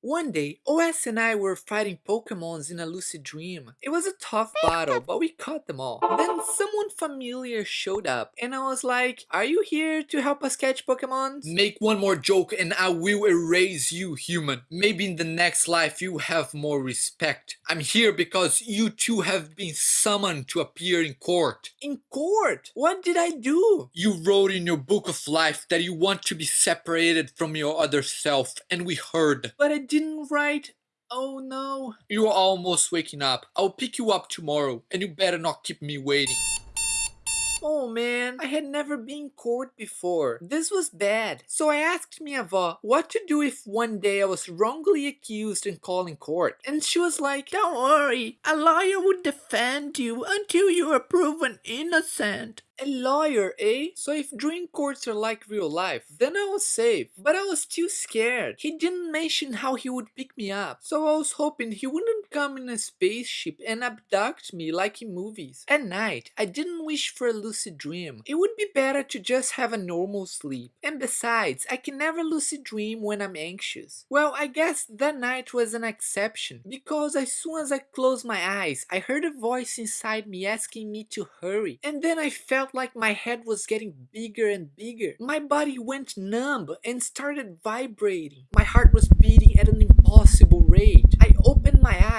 One day, OS and I were fighting Pokemons in a lucid dream. It was a tough battle, but we caught them all. Then someone familiar showed up, and I was like, are you here to help us catch Pokemons? Make one more joke and I will erase you, human. Maybe in the next life you have more respect. I'm here because you two have been summoned to appear in court. In court? What did I do? You wrote in your book of life that you want to be separated from your other self, and we heard. But I didn't write. Oh no. You're almost waking up. I'll pick you up tomorrow, and you better not keep me waiting. Oh man, I had never been court before. This was bad. So I asked my avó what to do if one day I was wrongly accused and called in court. And she was like, Don't worry, a lawyer would defend you until you are proven innocent. A lawyer, eh? So if dream courts are like real life, then I was safe. But I was too scared. He didn't mention how he would pick me up, so I was hoping he wouldn't come in a spaceship and abduct me like in movies. At night, I didn't wish for a lucid dream. It would be better to just have a normal sleep. And besides, I can never lucid dream when I'm anxious. Well, I guess that night was an exception, because as soon as I closed my eyes, I heard a voice inside me asking me to hurry. And then I felt like my head was getting bigger and bigger. My body went numb and started vibrating. My heart was beating at an impossible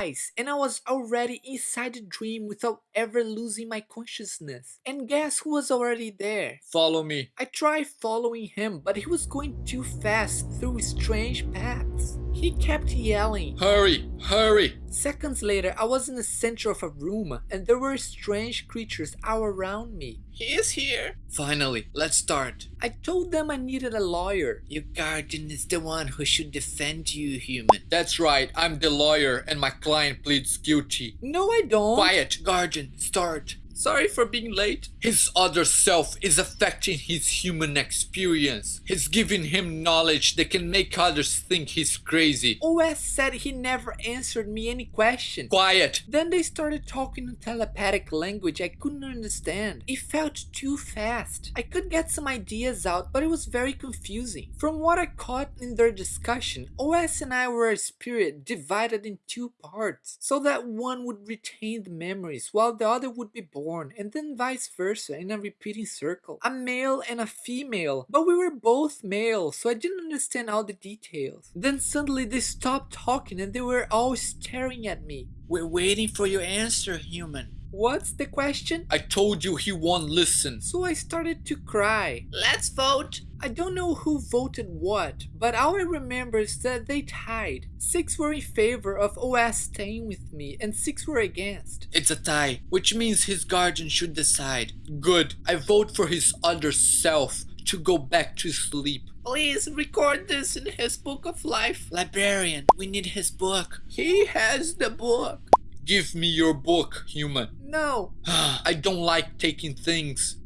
eyes and I was already inside the dream without ever losing my consciousness. And guess who was already there? Follow me. I tried following him, but he was going too fast through strange paths. He kept yelling, Hurry, hurry! Seconds later, I was in the center of a room and there were strange creatures all around me. He is here. Finally, let's start. I told them I needed a lawyer. Your guardian is the one who should defend you, human. That's right, I'm the lawyer and my client pleads guilty. No, I don't. Quiet, guardian, start. Sorry for being late. His other self is affecting his human experience. He's giving him knowledge that can make others think he's crazy. OS said he never answered me any question. Quiet. Then they started talking in telepathic language I couldn't understand. It felt too fast. I could get some ideas out, but it was very confusing. From what I caught in their discussion, OS and I were a spirit divided in two parts, so that one would retain the memories while the other would be born born, and then vice versa in a repeating circle. A male and a female, but we were both male, so I didn't understand all the details. Then suddenly they stopped talking and they were all staring at me. We're waiting for your answer, human. What's the question? I told you he won't listen. So I started to cry. Let's vote. I don't know who voted what, but all I remember is that they tied. Six were in favor of OS staying with me, and six were against. It's a tie, which means his guardian should decide. Good. I vote for his other self to go back to sleep. Please record this in his book of life. Librarian, we need his book. He has the book. Give me your book, human. No. I don't like taking things.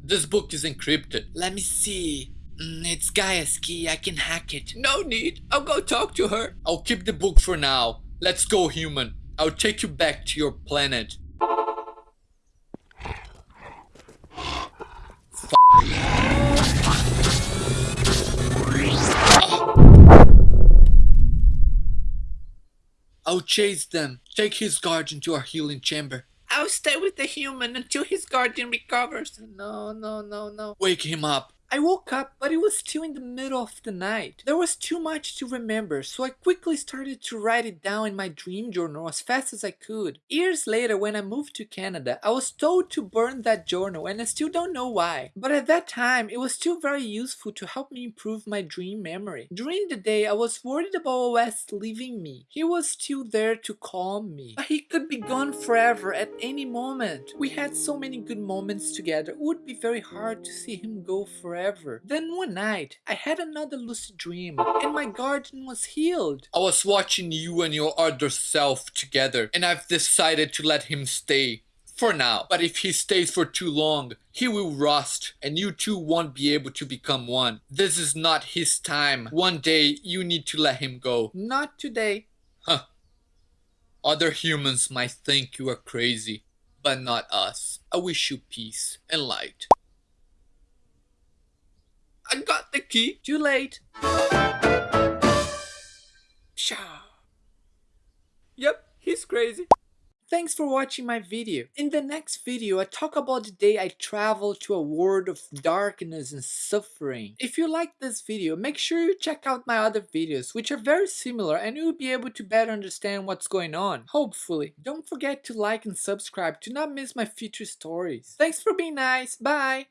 This book is encrypted. Let me see. Mm, it's Gaia's key. I can hack it. No need. I'll go talk to her. I'll keep the book for now. Let's go, human. I'll take you back to your planet. I'll chase them. Take his guardian to our healing chamber. I'll stay with the human until his guardian recovers. No, no, no, no. Wake him up. I woke up, but it was still in the middle of the night. There was too much to remember, so I quickly started to write it down in my dream journal as fast as I could. Years later, when I moved to Canada, I was told to burn that journal and I still don't know why. But at that time, it was still very useful to help me improve my dream memory. During the day, I was worried about OS leaving me. He was still there to calm me. But he could be gone forever at any moment. We had so many good moments together, it would be very hard to see him go forever forever. Then one night, I had another lucid dream, and my garden was healed. I was watching you and your other self together, and I've decided to let him stay. For now. But if he stays for too long, he will rust, and you two won't be able to become one. This is not his time. One day, you need to let him go. Not today. Huh. Other humans might think you are crazy, but not us. I wish you peace and light. key. Too late. Pshaw. Yep, he's crazy. Thanks for watching my video. In the next video, I talk about the day I traveled to a world of darkness and suffering. If you like this video, make sure you check out my other videos, which are very similar and you'll be able to better understand what's going on, hopefully. Don't forget to like and subscribe to not miss my future stories. Thanks for being nice, bye!